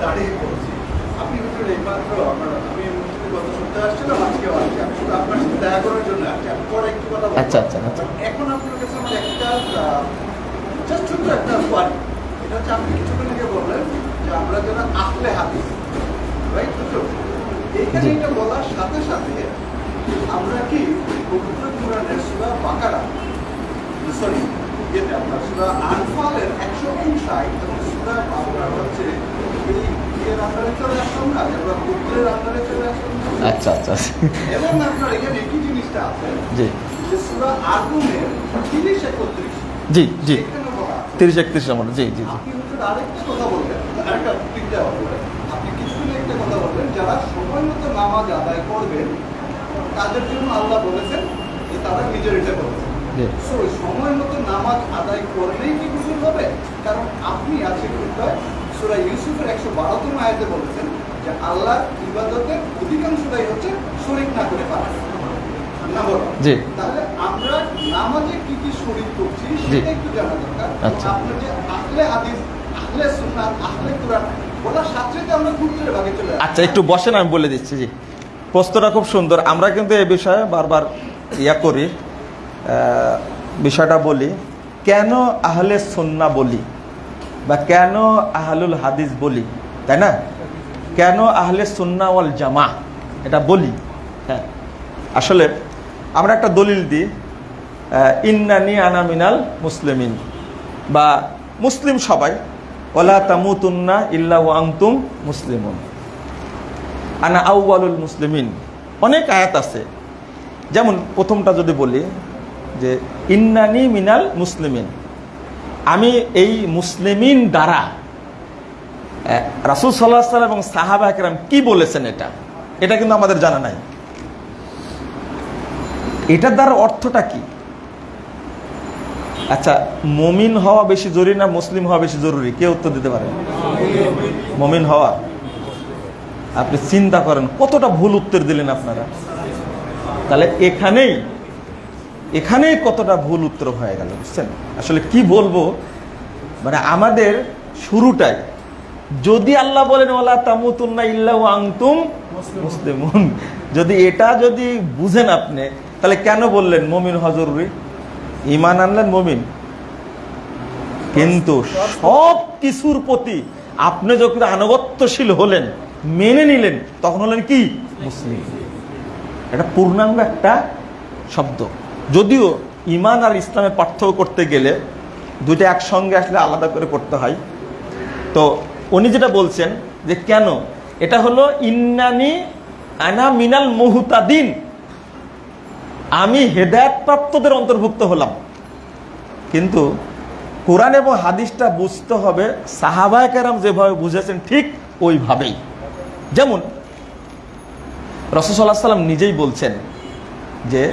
দাঁড়িয়ে পড়ছি। আপনি হচ্ছেন এইমাত্র আমার- আমি গত সপ্তাহে আসছিলাম, আজকেও আসছি। আমি শুধু আপনার সাথে দেখা করার জন্য আসছি। আমি পরে একটু কথা আচ্ছা, আচ্ছা, আচ্ছা। এখন আপনার কাছে আমার একটা আহ, ছোট্ট একটা query। এটা হচ্ছে আপনি কিছুক্ষণ আগে বললেন যে আমরা? তো এইখানে এটা বলার সাথে সাথে আমরা কি পবিত্র কোরআনের সূরা বাকারা সরি ইয়েতে আপনার সূরা আনফালের একশো উনষাট না? আচ্ছা আচ্ছা। এবং আপনার এখানে কি জিনিসটা আছে জি। যে সূরা আগুনের তিরিশ একত্রিশ। জি জি। এখানে বলা আছে। তিরিশ একত্রিশ নম্বর জি জি জি। আপনি হচ্ছে আরেকটা কথা আরেকটা বললেন আপনি কিছুদিন একটা কথা বললেন যারা সময় মতো নামাজ আদায় করবেন তাদের জন্য আল্লাহ বলেছেন যে তারা নিজের এটা So, সময় মতো নামাজ আদায় করলেই কি গোসল হবে? কারণ আপনি সুরা ইউসুফের একশো বারোতম আয়াতে বলেছেন যে আল্লাহ ইবাদতের অধিকাংশটাই হচ্ছে শরীর না করে পারে জি। তাহলে আমরা নামাজে কি কি শরীর করছি সেটা একটু জানা দরকার। আচ্ছা। আপনার যে আহলে হাদিস আহলে সুন্নাত আহলে কোরআন বলার সাথে সাথে আমরা গুরুত্বের ভাগে চলে আচ্ছা একটু বসেন আমি বলে দিচ্ছি জি। প্রশ্নটা খুব সুন্দর। আমরা কিন্তু এ বিষয়ে বারবার ইয়া করি। বিষয়টা বলি, কেন আহলে সন্না বলি বা কেন আহলুল হাদিস বলি, তাই না? কেন আহলে সন্না ওয়াল জামা এটা বলি হ্যাঁ। আসলে আমরা একটা দলিল দিই ইন্নানি আনা মিনাল মুসলিমিন, বা মুসলিম সবাই ওলা তামুতুন্না ইল্লা ওয়া আনতুম মুসলিমুন। আনা আউয়ালুল মুসলিমিন, অনেক আয়াত আছে। যেমন প্রথমটা যদি বলি যে ইন্নানি মিনাল মুসলিমিন। আমি এই মুসলিমিন দ্বারা রাসুল সাল্লাহ সাল্লাম এবং সাহাবা একরাম কি বলেছেন এটা? এটা কিন্তু আমাদের জানা নাই। এটার দ্বারা অর্থটা কি? আচ্ছা মমিন হওয়া বেশি জরুরি না মুসলিম হওয়া বেশি জরুরি? কে উত্তর দিতে পারে? মমিন হওয়া। আপনি চিন্তা করেন, কতটা ভুল উত্তর দিলেন আপনারা? তাহলে এখানেই এখানেই কতটা ভুল উত্তর হয়ে গেল, বুঝছেন? আসলে কি বলব? মানে আমাদের শুরুটাই। যদি আল্লাহ বলেন ওলা তামুতুন্না ইল্লা আংতুম মুসলিমুন। যদি এটা যদি বুঝেন আপনি, তাহলে কেন বললেন মমিন হওয়া জরুরি ইমান আনলেন মমিন? কিন্তু সব কিছুর প্রতি আপনি যখন আনুগত্যশীল হলেন, মেনে নিলেন, তখন হলেন কি? মুসলিম। এটা পূর্ণাঙ্গ একটা শব্দ। যদিও ইমান আর ইসলামের পার্থক্য করতে গেলে দুইটা একসঙ্গে আসলে আলাদা করে করতে হয়। তো উনি যেটা বলছেন যে কেন? এটা হলো, ইন্নানি আনা মিনাল মুহুতাদিন। আমি হেদায়ত প্রাপ্তদের অন্তর্ভুক্ত হলাম। কিন্তু কোরআন এবং হাদিসটা বুঝতে হবে, সাহাবায় কেরাম যেভাবে বুঝেছেন ঠিক ওইভাবেই। যেমন রসসাল্লাহ সাল্লাম নিজেই বলছেন যে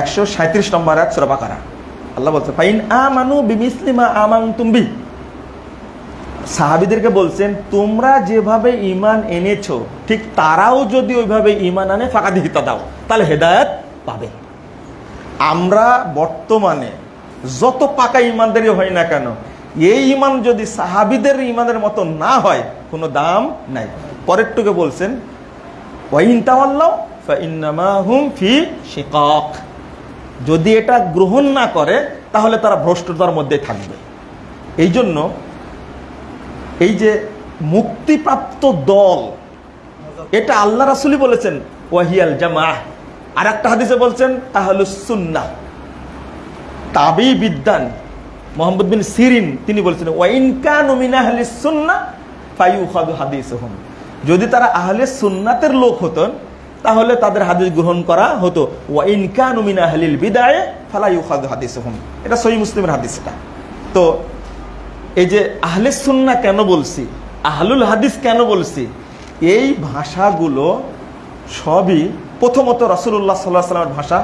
একশো সাঁত্রিশ নম্বর এক সুরা বাকারা। আল্লাহ বলছে, ফাইন আমানু বিমিসলিমা আমানতুম বিহ সাহাবিদেরকে বলছেন, তোমরা যেভাবে ইমান এনেছো, ঠিক তারাও যদি ওইভাবে ইমান আনে, ফাঁকা দিহিতা দাও, তাহলে হেদায়ত পাবে। আমরা বর্তমানে যত পাকা ইমানদারি হয় না কেন, এই ইমান যদি সাহাবিদের ইমানের মতো না হয়, কোনো দাম নাই। পরেরটুকে বলছেন, ওয়াইন তাওয়াল্লাহ ফাইন্নামা হুম ফি শিকাক। যদি এটা গ্রহণ না করে, তাহলে তারা ভ্রষ্টতার মধ্যে থাকবে। এই জন্য এই যে মুক্তিপ্রাপ্ত দল, এটা আল্লাহ রাসুলি বলেছেন, ওয়াহিয়াল জামা আর একটা হাদিসে বলছেন আহলুসুন্না তাবি বিদ্যান মোহাম্মদ বিন সিরিন, তিনি বলছেন ওয়াইনকান সুন্না ফাইউখাদু হাদিসহুম। যদি তারা আহলে সুন্নাতের লোক হতেন তাহলে তাদের হাদিস গ্রহণ করা হতো। ওয়াইনকান মিন আহলিল বিদায়ে ফালা ইউখাদু হাদিসহুম। এটা সহি মুসলিমের হাদিস এটা। তো এই যে আহলে সুন্না কেন বলছি, আহলুল হাদিস কেন বলছি, এই ভাষাগুলো সবই প্রথমত রসুল্লাহ সাল্লাহ সাল্লামের ভাষা,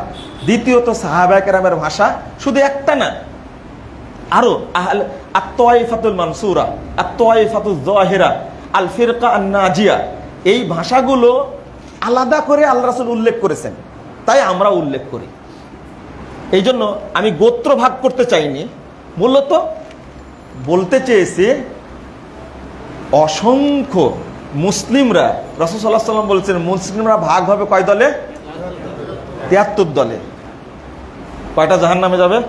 দ্বিতীয়ত সাহাবাকেরামের ভাষা, শুধু একটা না, আরও আহল আত্মাইফাতুল মানসুরা আত্মাইফাতুল জাহিরা আল ফিরকা আন নাজিয়া এই ভাষাগুলো আলাদা করে আল্লাহ রাসুল উল্লেখ করেছেন। তাই আমরা উল্লেখ করি। এই জন্য আমি গোত্র ভাগ করতে চাইনি। মূলত বলতে চেয়েছি, অসংখ্য মুসলিমরা রসুল্লাহ সাল্লাম বলছেন, মুসলিমরা ভাগ হবে কয় দলে? তিয়াত্তর দলে। কয়টা জাহান নামে যাবে?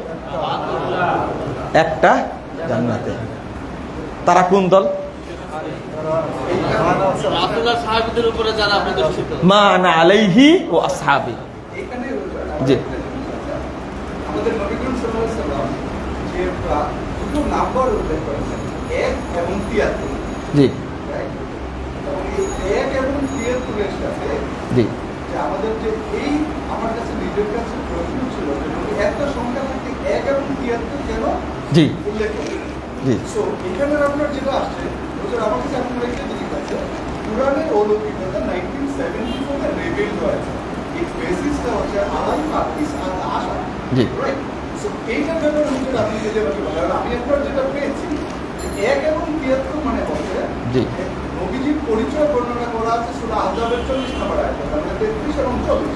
একটা জান্নাতে। তারা কোন দল রাসূলুল্লাহ সাহাবীদের উপরে যারা প্রতিষ্ঠিত মা না আলাইহি ও আসহাবি। জি। আমাদের নবী করিম সাল্লাল্লাহু যে দুটো নাম্বার উল্লেখ করেছেন এক এবং তিয়াত্তর। জি। এই এক এবং তিয়াত্তরের সাথে জি। যে আমাদের যে এই আমার কাছে নিজের কাছে প্রশ্ন ছিল যে একটা সংখ্যা থেকে এক এবং তিয়াত্তর কেন জি। উল্লেখ করেন জি। সো এখানে আপনার যেটা আসছে হুজুর আমার কাছে আপনার একটা আছে। কোরআনের অলৌকিকতা নাইনটিন সেভেন্টি ফোরে রেবেল হয়েছে এই বেসিসটা হচ্ছে আলাই হাদিস আর আশা। রাইট সো এইটার ব্যাপারে হুজুর আপনি যদি আমাকে বলেন আমি আপনার যেটা পেয়েছি এক এবং তিয়াত্তর মানে হচ্ছে নবীজির পরিচয় বর্ণনা করা আছে সুরা আহজাবের চল্লিশ নম্বর আয়াত তেত্রিশ এবং চল্লিশ।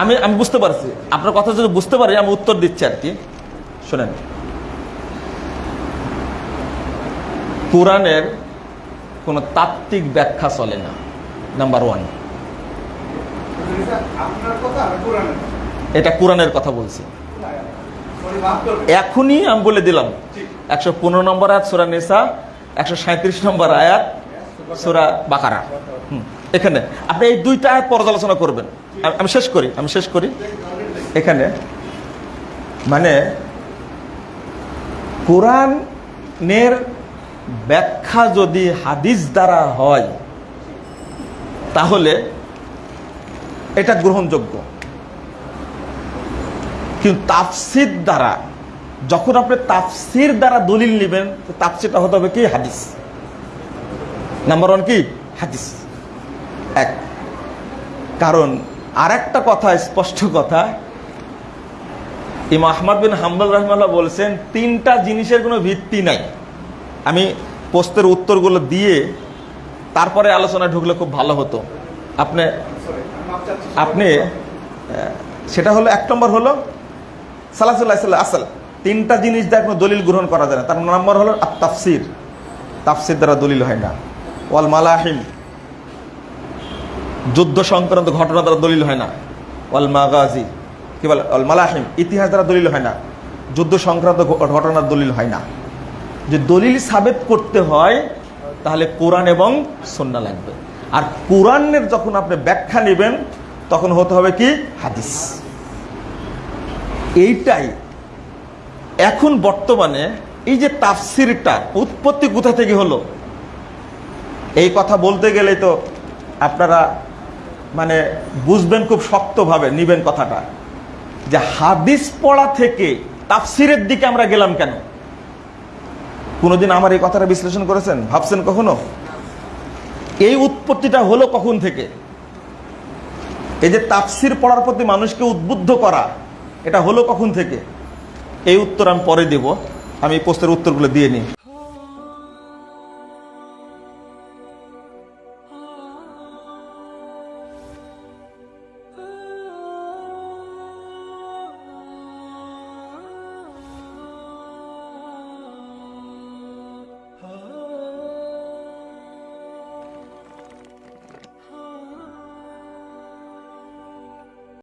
আমি আমি বুঝতে পারছি। আপনার কথা যদি বুঝতে পারি আমি উত্তর দিচ্ছি আর কি। শোনেন। কোরআনের কোনো তাত্ত্বিক ব্যাখ্যা চলে না নাম্বার ওয়ান এটা কোরআনের কথা। বলছি। এখনই আমি বলে দিলাম, একশো পনেরো নম্বর আয়াত, সোরা নেশা একশো সাঁত্রিশ নম্বর আয়াত, সোরা বাকারা। এখানে। আপনি এই দুইটা আয়াত পর্যালোচনা করবেন। আমি শেষ করি, আমি শেষ করি। এখানে মানে কোরআনের ব্যাখ্যা যদি হাদিস দ্বারা হয়, তাহলে এটা গ্রহণযোগ্য। কিন্তু তাফসির দ্বারা, যখন আপনি তাফসির দ্বারা দলিল নেবেন তাফসিরটা হতে হবে কি? হাদিস। নাম্বার ওয়ান কি? হাদিস। এক। কারণ আর একটা কথা, স্পষ্ট কথা ইমা আহমদ বিন হাম্বল রহমাল্লাহ বলছেন, তিনটা জিনিসের কোনো ভিত্তি নাই। আমি পোস্টের উত্তরগুলো দিয়ে তারপরে আলোচনায় ঢুকলে খুব ভালো হতো। আপনি আপনি সেটা হলো এক নম্বর হলো সালাসুল্লাহ সাল্লাহ আসল, তিনটা জিনিস দিয়ে কোনো দলিল গ্রহণ করা যায় না। তার নম্বর হলো আর তাফসির তাফসির দ্বারা দলিল হয় না। ওয়াল মালাহিম যুদ্ধ সংক্রান্ত ঘটনা দ্বারা দলিল হয় না। ওয়াল মাগাজি। কি বলে? ওয়াল মালাহিম। ইতিহাস দ্বারা দলিল হয় না। যুদ্ধ সংক্রান্ত ঘটনার দলিল হয় না। যে দলিল সাবেত করতে হয়, তাহলে কোরআন এবং সন্না লাগবে। আর কোরআনের যখন আপনি ব্যাখ্যা নেবেন, তখন হতে হবে কি? হাদিস। এইটাই এখন বর্তমানে এই যে তাফসিরটা উৎপত্তি কোথা থেকে হলো? এই কথা বলতে গেলে তো আপনারা মানে বুঝবেন খুব শক্তভাবে, নিবেন কথাটা। যে হাদিস পড়া থেকে তাফসিরের দিকে আমরা গেলাম কেন? কোনোদিন আমার এই কথাটা বিশ্লেষণ করেছেন? ভাবছেন কখনো? এই উৎপত্তিটা হলো কখন থেকে? এই যে তাফসির পড়ার প্রতি মানুষকে উদ্বুদ্ধ করা, এটা হলো কখন থেকে? এই উত্তর আমি পরে দেব। আমি এই প্রশ্নের উত্তরগুলো দিয়ে নিই।